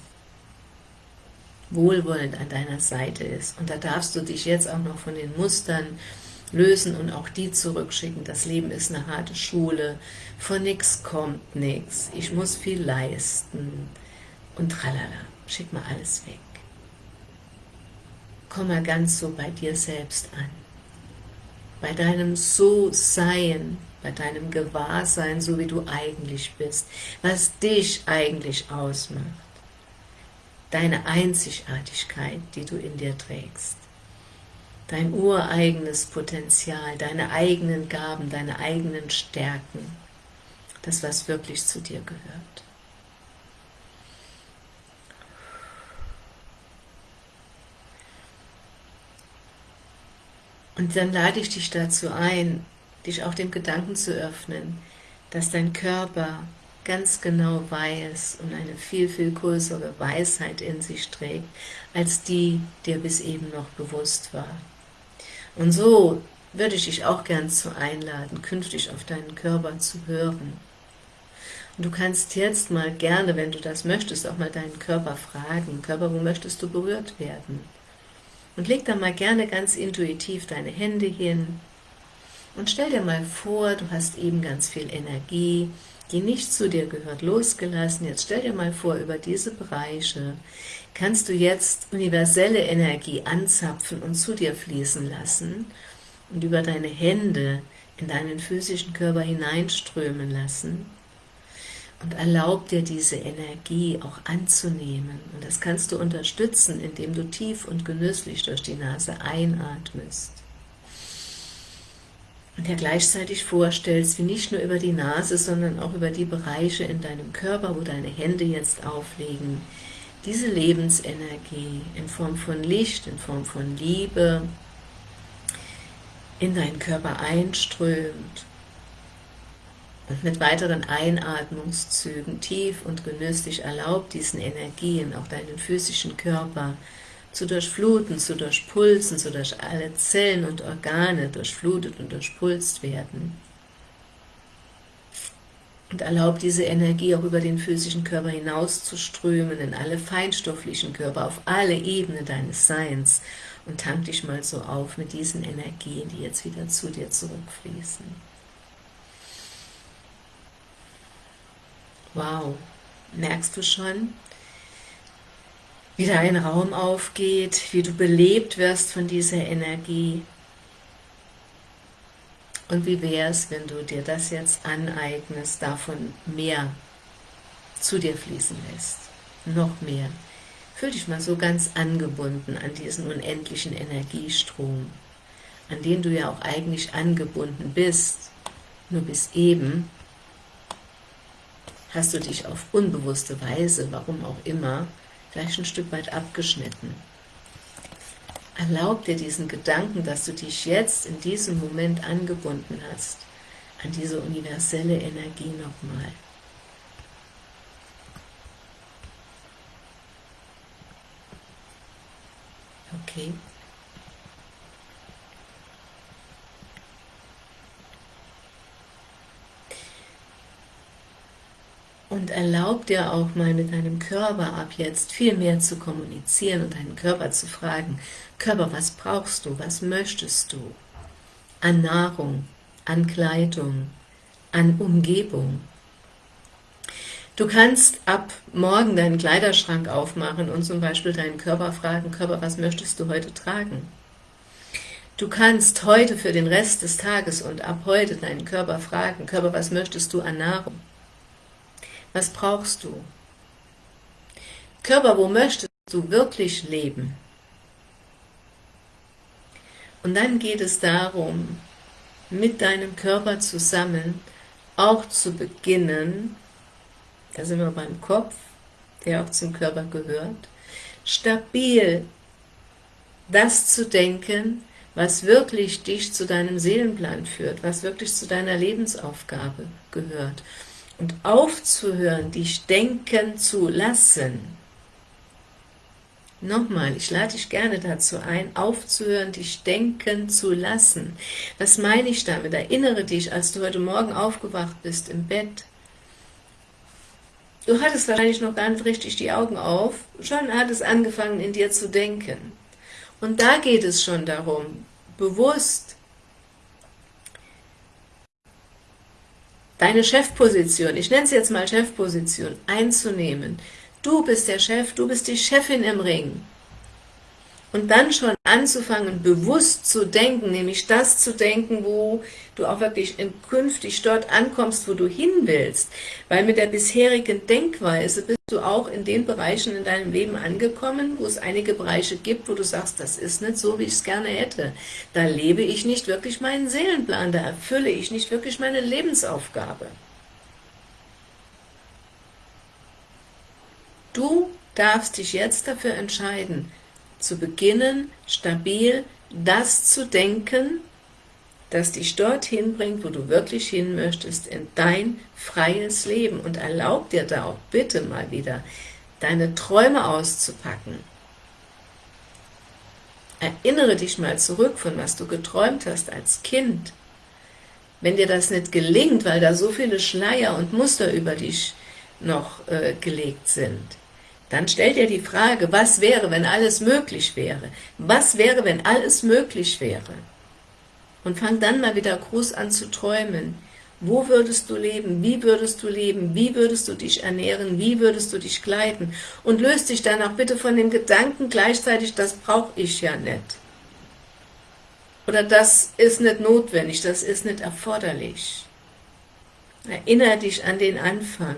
wohlwollend an deiner Seite ist. Und da darfst du dich jetzt auch noch von den Mustern lösen und auch die zurückschicken. Das Leben ist eine harte Schule, von nichts kommt nichts, ich muss viel leisten. Und tralala, schick mal alles weg. Komm mal ganz so bei dir selbst an, bei deinem So-Sein, bei deinem Gewahrsein, so wie du eigentlich bist, was dich eigentlich ausmacht, deine Einzigartigkeit, die du in dir trägst dein ureigenes Potenzial, deine eigenen Gaben, deine eigenen Stärken, das, was wirklich zu dir gehört. Und dann lade ich dich dazu ein, dich auch dem Gedanken zu öffnen, dass dein Körper ganz genau weiß und eine viel, viel größere Weisheit in sich trägt, als die, dir bis eben noch bewusst war. Und so würde ich dich auch gern zu einladen, künftig auf deinen Körper zu hören. Und du kannst jetzt mal gerne, wenn du das möchtest, auch mal deinen Körper fragen, Körper, wo möchtest du berührt werden? Und leg da mal gerne ganz intuitiv deine Hände hin und stell dir mal vor, du hast eben ganz viel Energie, die nicht zu dir gehört, losgelassen. Jetzt stell dir mal vor, über diese Bereiche kannst du jetzt universelle Energie anzapfen und zu dir fließen lassen und über deine Hände in deinen physischen Körper hineinströmen lassen und erlaub dir diese Energie auch anzunehmen. Und das kannst du unterstützen, indem du tief und genüsslich durch die Nase einatmest. Und dir gleichzeitig vorstellst, wie nicht nur über die Nase, sondern auch über die Bereiche in deinem Körper, wo deine Hände jetzt auflegen, diese Lebensenergie in Form von Licht, in Form von Liebe in deinen Körper einströmt und mit weiteren Einatmungszügen tief und genüsslich erlaubt, diesen Energien auch deinen physischen Körper zu durchfluten, zu durchpulsen, sodass alle Zellen und Organe durchflutet und durchpulst werden und erlaubt diese Energie auch über den physischen Körper hinaus zu strömen, in alle feinstofflichen Körper, auf alle Ebenen deines Seins und tank dich mal so auf mit diesen Energien, die jetzt wieder zu dir zurückfließen. Wow, merkst du schon, wie dein Raum aufgeht, wie du belebt wirst von dieser Energie, Und wie wäre es, wenn du dir das jetzt aneignest, davon mehr zu dir fließen lässt? Noch mehr. Fühl dich mal so ganz angebunden an diesen unendlichen Energiestrom, an den du ja auch eigentlich angebunden bist, nur bis eben hast du dich auf unbewusste Weise, warum auch immer, vielleicht ein Stück weit abgeschnitten. Erlaub dir diesen Gedanken, dass du dich jetzt in diesem Moment angebunden hast, an diese universelle Energie nochmal. Okay. Und erlaub dir auch mal mit deinem Körper ab jetzt viel mehr zu kommunizieren und deinen Körper zu fragen, Körper, was brauchst du, was möchtest du? An Nahrung, an Kleidung, an Umgebung. Du kannst ab morgen deinen Kleiderschrank aufmachen und zum Beispiel deinen Körper fragen, Körper, was möchtest du heute tragen? Du kannst heute für den Rest des Tages und ab heute deinen Körper fragen, Körper, was möchtest du an Nahrung? Was brauchst du? Körper, wo möchtest du wirklich leben? Und dann geht es darum, mit deinem Körper zusammen auch zu beginnen, da sind wir beim Kopf, der auch zum Körper gehört, stabil das zu denken, was wirklich dich zu deinem Seelenplan führt, was wirklich zu deiner Lebensaufgabe gehört und aufzuhören, dich denken zu lassen. Nochmal, ich lade dich gerne dazu ein, aufzuhören, dich denken zu lassen. Was meine ich damit? Erinnere dich, als du heute Morgen aufgewacht bist im Bett. Du hattest wahrscheinlich noch gar nicht richtig die Augen auf, schon hat es angefangen in dir zu denken. Und da geht es schon darum, bewusst deine Chefposition, ich nenne es jetzt mal Chefposition, einzunehmen. Du bist der Chef, du bist die Chefin im Ring. Und dann schon anzufangen, bewusst zu denken, nämlich das zu denken, wo du auch wirklich künftig dort ankommst, wo du hin willst. Weil mit der bisherigen Denkweise bist du auch in den Bereichen in deinem Leben angekommen, wo es einige Bereiche gibt, wo du sagst, das ist nicht so, wie ich es gerne hätte. Da lebe ich nicht wirklich meinen Seelenplan, da erfülle ich nicht wirklich meine Lebensaufgabe. Du darfst dich jetzt dafür entscheiden, zu beginnen, stabil das zu denken, das dich dorthin bringt, wo du wirklich hin möchtest, in dein freies Leben. Und erlaub dir da auch bitte mal wieder, deine Träume auszupacken. Erinnere dich mal zurück, von was du geträumt hast als Kind. Wenn dir das nicht gelingt, weil da so viele Schleier und Muster über dich noch äh, gelegt sind, dann stell dir die Frage, was wäre, wenn alles möglich wäre? Was wäre, wenn alles möglich wäre? Und fang dann mal wieder groß an zu träumen. Wo würdest du leben? Wie würdest du leben? Wie würdest du dich ernähren? Wie würdest du dich kleiden? Und löst dich dann auch bitte von dem Gedanken gleichzeitig, das brauche ich ja nicht. Oder das ist nicht notwendig, das ist nicht erforderlich. Erinnere dich an den Anfang.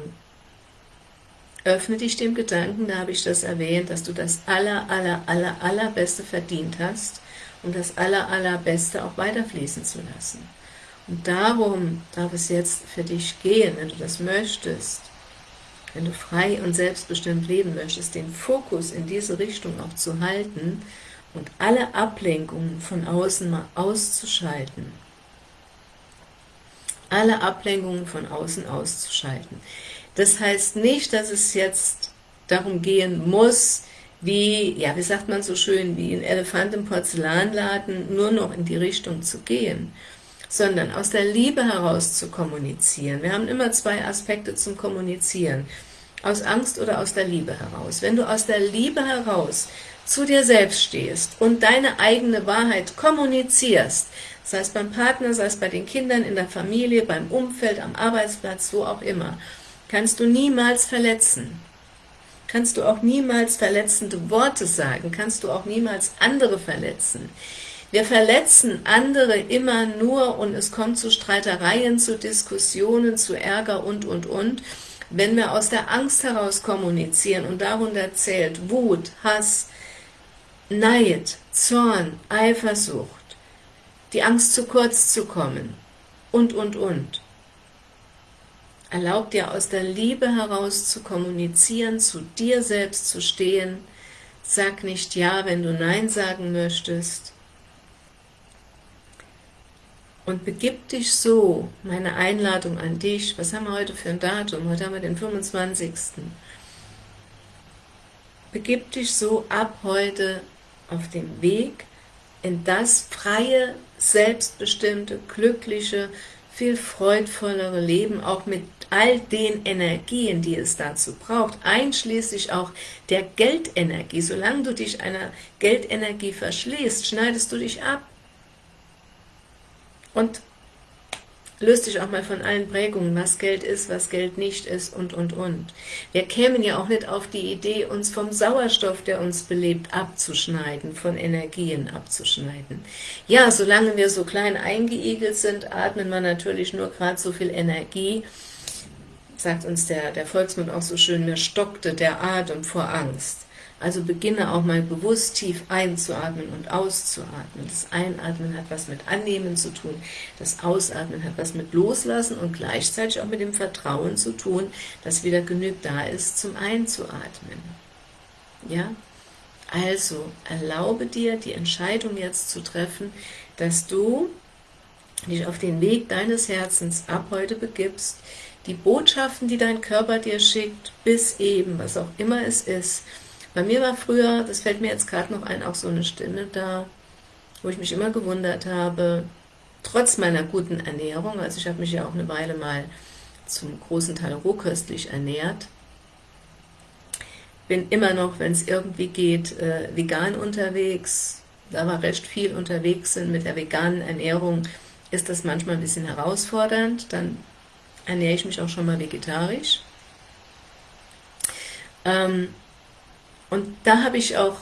Öffne dich dem Gedanken, da habe ich das erwähnt, dass du das aller, aller, aller, allerbeste verdient hast und das aller, allerbeste auch weiterfließen zu lassen. Und darum darf es jetzt für dich gehen, wenn du das möchtest, wenn du frei und selbstbestimmt leben möchtest, den Fokus in diese Richtung auch zu halten und alle Ablenkungen von außen mal auszuschalten. Alle Ablenkungen von außen auszuschalten. Das heißt nicht, dass es jetzt darum gehen muss, wie, ja, wie sagt man so schön, wie ein Elefant im Porzellanladen nur noch in die Richtung zu gehen, sondern aus der Liebe heraus zu kommunizieren. Wir haben immer zwei Aspekte zum Kommunizieren, aus Angst oder aus der Liebe heraus. Wenn du aus der Liebe heraus zu dir selbst stehst und deine eigene Wahrheit kommunizierst, sei es beim Partner, sei es bei den Kindern, in der Familie, beim Umfeld, am Arbeitsplatz, wo auch immer, kannst du niemals verletzen. Kannst du auch niemals verletzende Worte sagen, kannst du auch niemals andere verletzen. Wir verletzen andere immer nur und es kommt zu Streitereien, zu Diskussionen, zu Ärger und, und, und, wenn wir aus der Angst heraus kommunizieren und darunter zählt Wut, Hass, Neid, Zorn, Eifersucht, die Angst zu kurz zu kommen und, und, und. Erlaub dir aus der Liebe heraus zu kommunizieren, zu dir selbst zu stehen. Sag nicht Ja, wenn du Nein sagen möchtest. Und begib dich so, meine Einladung an dich, was haben wir heute für ein Datum? Heute haben wir den 25. Begib dich so ab heute auf den Weg in das freie, selbstbestimmte, glückliche, viel freudvollere Leben, auch mit all den Energien, die es dazu braucht, einschließlich auch der Geldenergie. Solange du dich einer Geldenergie verschließt, schneidest du dich ab. Und löst dich auch mal von allen Prägungen, was Geld ist, was Geld nicht ist und, und, und. Wir kämen ja auch nicht auf die Idee, uns vom Sauerstoff, der uns belebt, abzuschneiden, von Energien abzuschneiden. Ja, solange wir so klein eingeigelt sind, atmen wir natürlich nur gerade so viel Energie, sagt uns der, der Volksmund auch so schön, mir stockte der Atem vor Angst. Also beginne auch mal bewusst tief einzuatmen und auszuatmen. Das Einatmen hat was mit Annehmen zu tun, das Ausatmen hat was mit Loslassen und gleichzeitig auch mit dem Vertrauen zu tun, dass wieder genügend da ist zum Einzuatmen. Ja? Also erlaube dir die Entscheidung jetzt zu treffen, dass du dich auf den Weg deines Herzens ab heute begibst, die Botschaften, die dein Körper dir schickt, bis eben, was auch immer es ist, bei mir war früher, das fällt mir jetzt gerade noch ein, auch so eine Stimme da, wo ich mich immer gewundert habe, trotz meiner guten Ernährung, also ich habe mich ja auch eine Weile mal zum großen Teil rohköstlich ernährt, bin immer noch, wenn es irgendwie geht, äh, vegan unterwegs, da wir recht viel unterwegs sind mit der veganen Ernährung, ist das manchmal ein bisschen herausfordernd, dann ernähre ich mich auch schon mal vegetarisch. Ähm, und da habe ich auch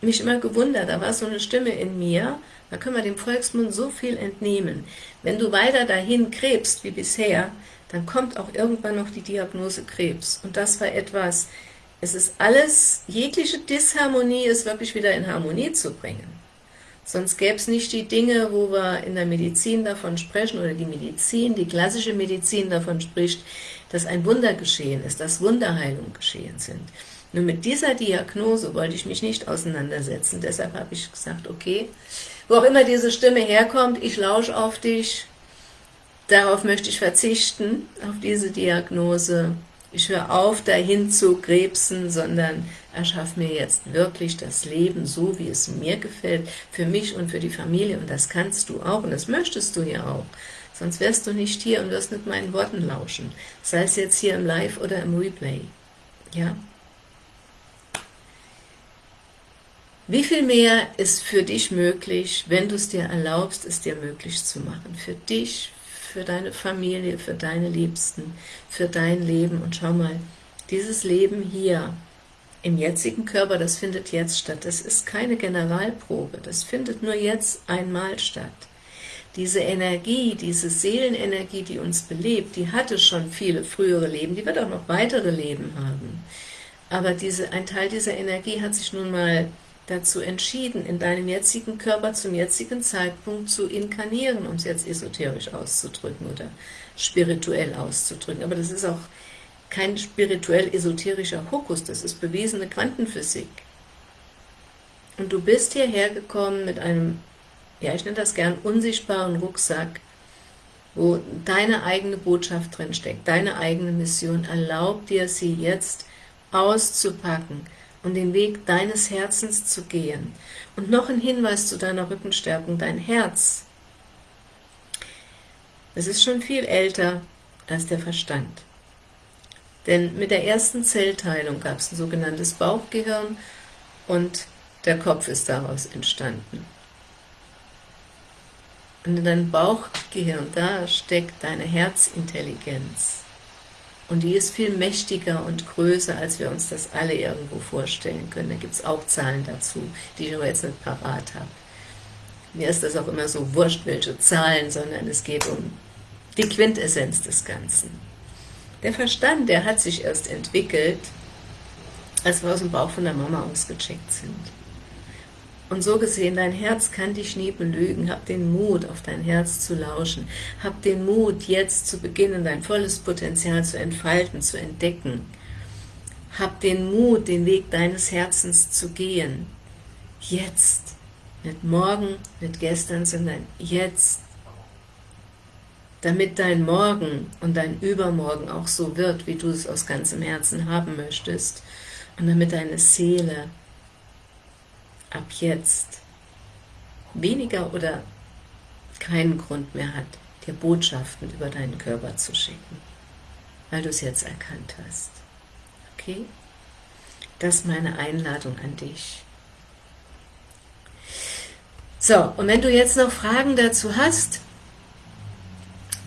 mich immer gewundert, da war so eine Stimme in mir, da können wir dem Volksmund so viel entnehmen. Wenn du weiter dahin krebst wie bisher, dann kommt auch irgendwann noch die Diagnose Krebs. Und das war etwas, es ist alles, jegliche Disharmonie ist wirklich wieder in Harmonie zu bringen. Sonst gäbe es nicht die Dinge, wo wir in der Medizin davon sprechen, oder die Medizin, die klassische Medizin davon spricht, dass ein Wunder geschehen ist, dass Wunderheilung geschehen sind. Nur mit dieser Diagnose wollte ich mich nicht auseinandersetzen. Deshalb habe ich gesagt, okay, wo auch immer diese Stimme herkommt, ich lausche auf dich, darauf möchte ich verzichten, auf diese Diagnose. Ich höre auf, dahin zu krebsen, sondern erschaffe mir jetzt wirklich das Leben so, wie es mir gefällt, für mich und für die Familie. Und das kannst du auch und das möchtest du ja auch. Sonst wärst du nicht hier und wirst mit meinen Worten lauschen. Sei es jetzt hier im Live oder im Replay. Ja? Wie viel mehr ist für dich möglich, wenn du es dir erlaubst, es dir möglich zu machen? Für dich, für deine Familie, für deine Liebsten, für dein Leben. Und schau mal, dieses Leben hier, im jetzigen Körper, das findet jetzt statt. Das ist keine Generalprobe, das findet nur jetzt einmal statt. Diese Energie, diese Seelenenergie, die uns belebt, die hatte schon viele frühere Leben, die wird auch noch weitere Leben haben. Aber diese, ein Teil dieser Energie hat sich nun mal dazu entschieden, in deinem jetzigen Körper zum jetzigen Zeitpunkt zu inkarnieren, um es jetzt esoterisch auszudrücken oder spirituell auszudrücken. Aber das ist auch kein spirituell-esoterischer Hokus, das ist bewiesene Quantenphysik. Und du bist hierher gekommen mit einem, ja ich nenne das gern, unsichtbaren Rucksack, wo deine eigene Botschaft drinsteckt, deine eigene Mission. Erlaub dir, sie jetzt auszupacken, und den Weg deines Herzens zu gehen. Und noch ein Hinweis zu deiner Rückenstärkung, dein Herz. Es ist schon viel älter als der Verstand. Denn mit der ersten Zellteilung gab es ein sogenanntes Bauchgehirn und der Kopf ist daraus entstanden. Und in deinem Bauchgehirn, da steckt deine Herzintelligenz. Und die ist viel mächtiger und größer, als wir uns das alle irgendwo vorstellen können. Da gibt es auch Zahlen dazu, die ich aber jetzt nicht parat habe. Mir ist das auch immer so wurscht, welche Zahlen, sondern es geht um die Quintessenz des Ganzen. Der Verstand, der hat sich erst entwickelt, als wir aus dem Bauch von der Mama ausgecheckt sind. Und so gesehen, dein Herz kann dich nie belügen. Hab den Mut, auf dein Herz zu lauschen. Hab den Mut, jetzt zu beginnen, dein volles Potenzial zu entfalten, zu entdecken. Hab den Mut, den Weg deines Herzens zu gehen. Jetzt. Nicht morgen, nicht gestern, sondern jetzt. Damit dein Morgen und dein Übermorgen auch so wird, wie du es aus ganzem Herzen haben möchtest. Und damit deine Seele ab jetzt weniger oder keinen Grund mehr hat, dir Botschaften über deinen Körper zu schicken, weil du es jetzt erkannt hast. Okay? Das ist meine Einladung an dich. So, und wenn du jetzt noch Fragen dazu hast,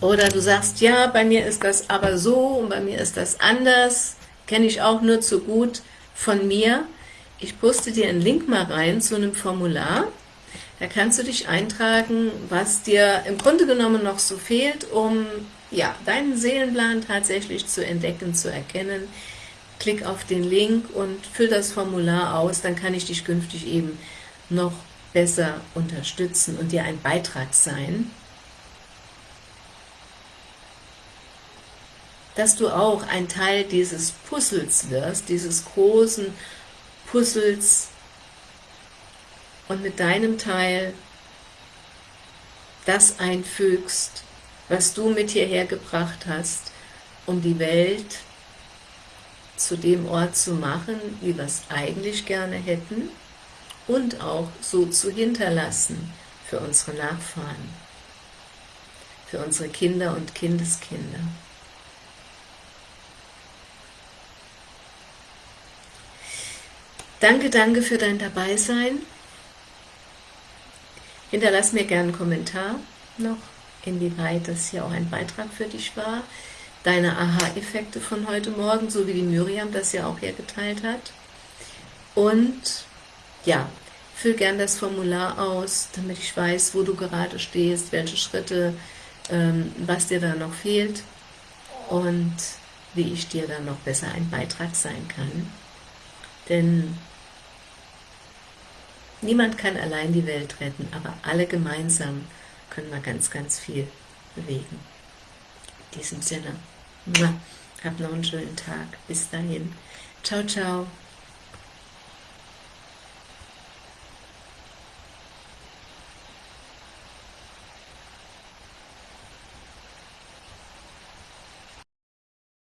oder du sagst, ja, bei mir ist das aber so und bei mir ist das anders, kenne ich auch nur zu gut von mir, ich poste dir einen Link mal rein zu einem Formular. Da kannst du dich eintragen, was dir im Grunde genommen noch so fehlt, um ja, deinen Seelenplan tatsächlich zu entdecken, zu erkennen. Klick auf den Link und füll das Formular aus, dann kann ich dich künftig eben noch besser unterstützen und dir ein Beitrag sein, dass du auch ein Teil dieses Puzzles wirst, dieses großen Puzzles und mit deinem Teil das einfügst, was du mit hierher gebracht hast, um die Welt zu dem Ort zu machen, wie wir es eigentlich gerne hätten und auch so zu hinterlassen für unsere Nachfahren, für unsere Kinder und Kindeskinder. Danke, danke für dein Dabeisein. Hinterlass mir gerne einen Kommentar noch, inwieweit das hier auch ein Beitrag für dich war. Deine Aha-Effekte von heute Morgen, so wie die Miriam das ja auch hier geteilt hat. Und ja, füll gern das Formular aus, damit ich weiß, wo du gerade stehst, welche Schritte, ähm, was dir da noch fehlt und wie ich dir dann noch besser ein Beitrag sein kann. Denn niemand kann allein die Welt retten, aber alle gemeinsam können wir ganz, ganz viel bewegen. In diesem Sinne, hab noch einen schönen Tag. Bis dahin. Ciao, ciao.